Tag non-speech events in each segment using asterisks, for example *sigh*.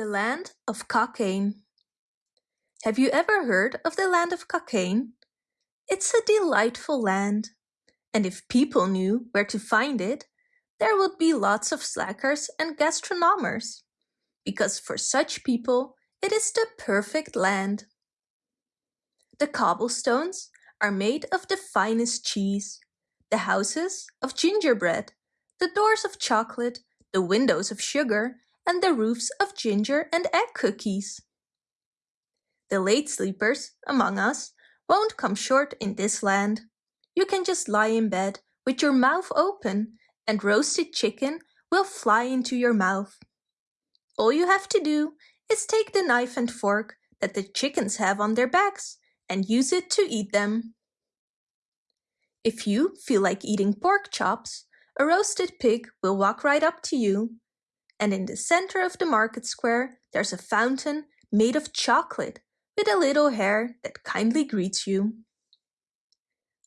The land of Cockaigne. Have you ever heard of the land of Cockaigne? It's a delightful land, and if people knew where to find it, there would be lots of slackers and gastronomers, because for such people it is the perfect land. The cobblestones are made of the finest cheese, the houses of gingerbread, the doors of chocolate, the windows of sugar, and the roofs of ginger and egg cookies. The late sleepers among us won't come short in this land. You can just lie in bed with your mouth open and roasted chicken will fly into your mouth. All you have to do is take the knife and fork that the chickens have on their backs and use it to eat them. If you feel like eating pork chops, a roasted pig will walk right up to you and in the center of the market square there's a fountain made of chocolate with a little hare that kindly greets you.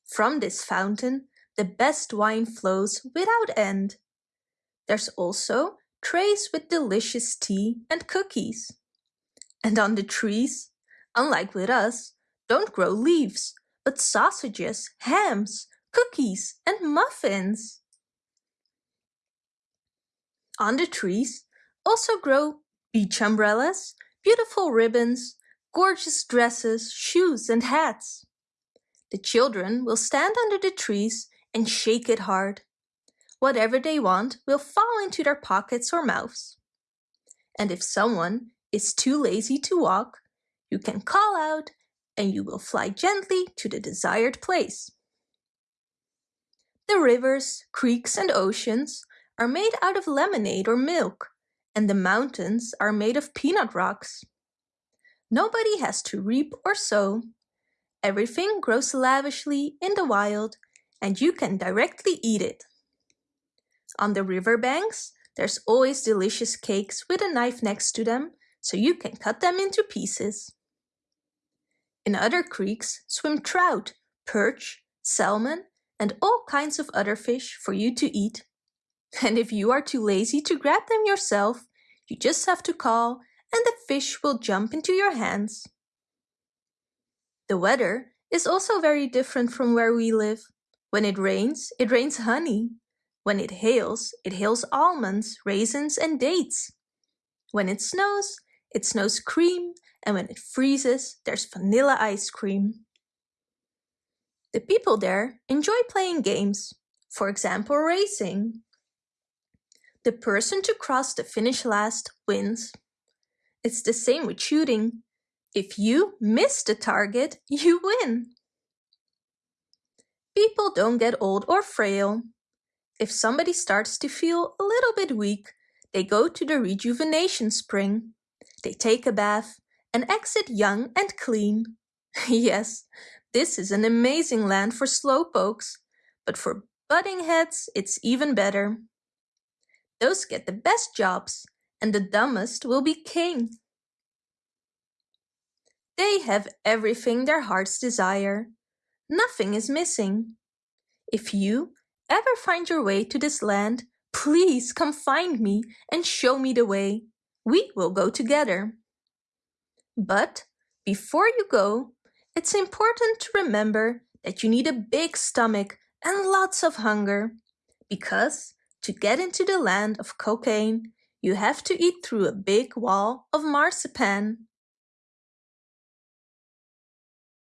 From this fountain the best wine flows without end. There's also trays with delicious tea and cookies. And on the trees, unlike with us, don't grow leaves, but sausages, hams, cookies and muffins. The trees also grow beach umbrellas, beautiful ribbons, gorgeous dresses, shoes and hats. The children will stand under the trees and shake it hard. Whatever they want will fall into their pockets or mouths. And if someone is too lazy to walk, you can call out and you will fly gently to the desired place. The rivers, creeks and oceans are made out of lemonade or milk, and the mountains are made of peanut rocks. Nobody has to reap or sow. Everything grows lavishly in the wild, and you can directly eat it. On the river banks, there's always delicious cakes with a knife next to them, so you can cut them into pieces. In other creeks swim trout, perch, salmon, and all kinds of other fish for you to eat. And if you are too lazy to grab them yourself, you just have to call and the fish will jump into your hands. The weather is also very different from where we live. When it rains, it rains honey. When it hails, it hails almonds, raisins and dates. When it snows, it snows cream, and when it freezes, there's vanilla ice cream. The people there enjoy playing games, for example racing. The person to cross the finish last wins. It's the same with shooting. If you miss the target, *laughs* you win. People don't get old or frail. If somebody starts to feel a little bit weak, they go to the rejuvenation spring. They take a bath and exit young and clean. *laughs* yes, this is an amazing land for slowpokes, but for budding heads it's even better. Those get the best jobs, and the dumbest will be king. They have everything their hearts desire. Nothing is missing. If you ever find your way to this land, please come find me and show me the way. We will go together. But before you go, it's important to remember that you need a big stomach and lots of hunger because to get into the land of Cockaigne, you have to eat through a big wall of marzipan.